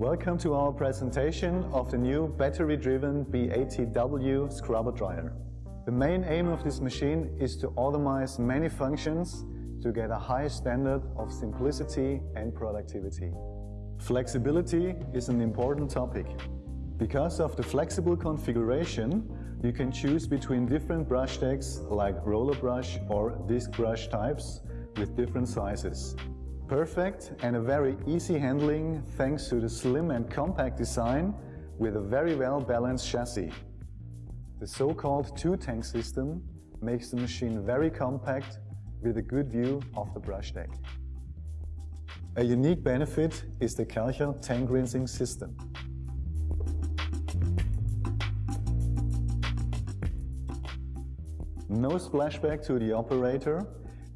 Welcome to our presentation of the new battery-driven B80W scrubber dryer. The main aim of this machine is to automate many functions to get a high standard of simplicity and productivity. Flexibility is an important topic. Because of the flexible configuration, you can choose between different brush decks like roller brush or disc brush types with different sizes. Perfect and a very easy handling thanks to the slim and compact design with a very well balanced chassis. The so-called two-tank system makes the machine very compact with a good view of the brush deck. A unique benefit is the Karcher tank rinsing system. No splashback to the operator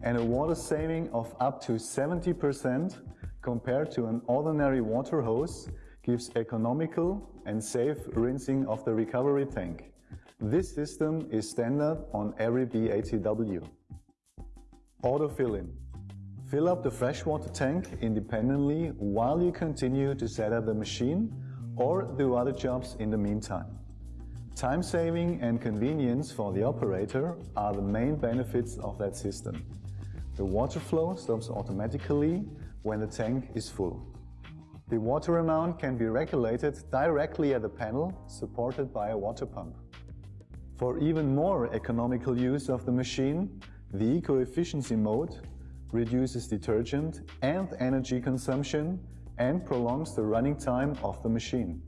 and a water saving of up to 70% compared to an ordinary water hose gives economical and safe rinsing of the recovery tank. This system is standard on every B80W. Auto fill-in. Fill up the freshwater tank independently while you continue to set up the machine or do other jobs in the meantime. Time saving and convenience for the operator are the main benefits of that system. The water flow stops automatically when the tank is full. The water amount can be regulated directly at the panel supported by a water pump. For even more economical use of the machine, the eco-efficiency mode reduces detergent and energy consumption and prolongs the running time of the machine.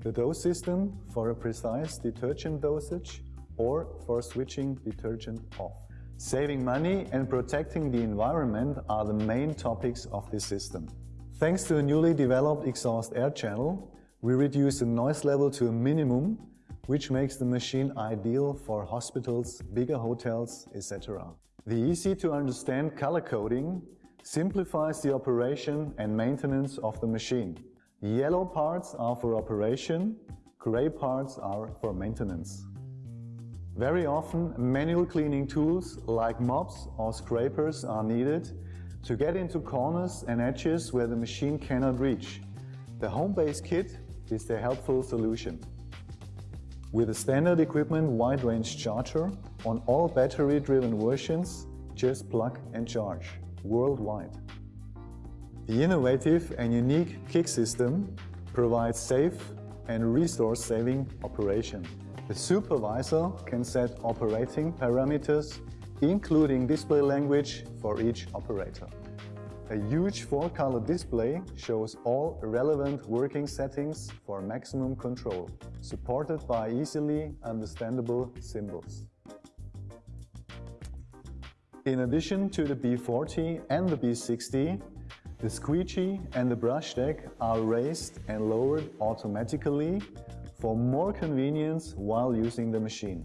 The dose system for a precise detergent dosage or for switching detergent off. Saving money and protecting the environment are the main topics of this system. Thanks to a newly developed exhaust air channel, we reduce the noise level to a minimum, which makes the machine ideal for hospitals, bigger hotels, etc. The easy-to-understand color coding simplifies the operation and maintenance of the machine. Yellow parts are for operation, gray parts are for maintenance. Very often, manual cleaning tools like mops or scrapers are needed to get into corners and edges where the machine cannot reach. The Home Base kit is the helpful solution. With a standard equipment wide range charger on all battery-driven versions, just plug and charge worldwide. The innovative and unique KIK system provides safe and resource-saving operation. The supervisor can set operating parameters, including display language for each operator. A huge four-color display shows all relevant working settings for maximum control, supported by easily understandable symbols. In addition to the B40 and the B60, the squeegee and the brush deck are raised and lowered automatically for more convenience while using the machine.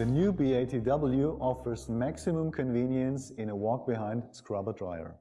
The new B80W offers maximum convenience in a walk-behind scrubber dryer.